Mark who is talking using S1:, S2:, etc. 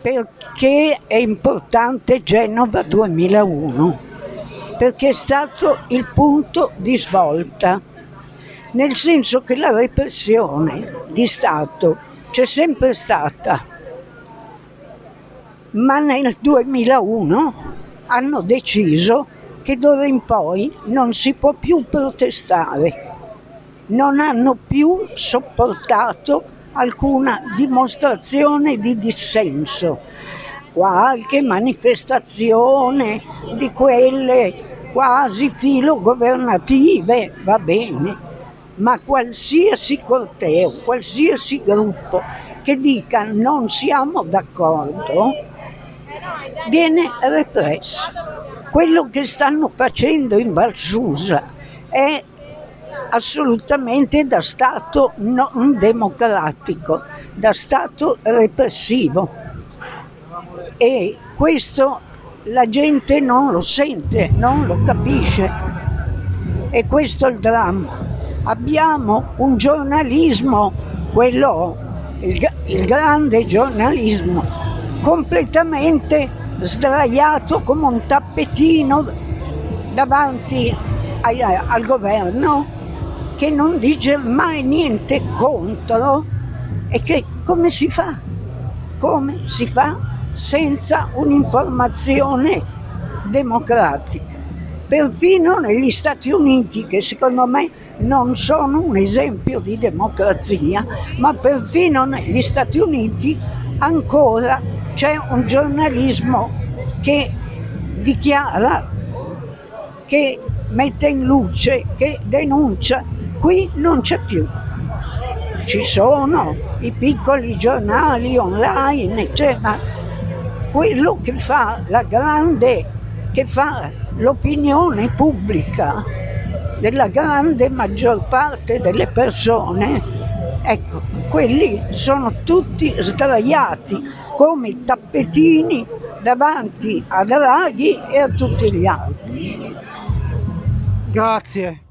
S1: Perché è importante Genova 2001? Perché è stato il punto di svolta, nel senso che la repressione di Stato c'è sempre stata, ma nel 2001 hanno deciso che d'ora in poi non si può più protestare, non hanno più sopportato alcuna dimostrazione di dissenso, qualche manifestazione di quelle quasi filogovernative, va bene, ma qualsiasi corteo, qualsiasi gruppo che dica non siamo d'accordo, viene represso. Quello che stanno facendo in Valsusa è assolutamente da Stato non democratico, da Stato repressivo. E questo la gente non lo sente, non lo capisce. E questo è il dramma. Abbiamo un giornalismo, quello, il, il grande giornalismo, completamente sdraiato come un tappetino davanti al governo che non dice mai niente contro e che come si fa? Come si fa senza un'informazione democratica? Perfino negli Stati Uniti, che secondo me non sono un esempio di democrazia, ma perfino negli Stati Uniti ancora c'è un giornalismo che dichiara, che mette in luce, che denuncia Qui non c'è più. Ci sono i piccoli giornali online, ma quello che fa la grande, che fa l'opinione pubblica della grande maggior parte delle persone, ecco, quelli sono tutti sdraiati come tappetini davanti a Draghi e a tutti gli altri.
S2: Grazie.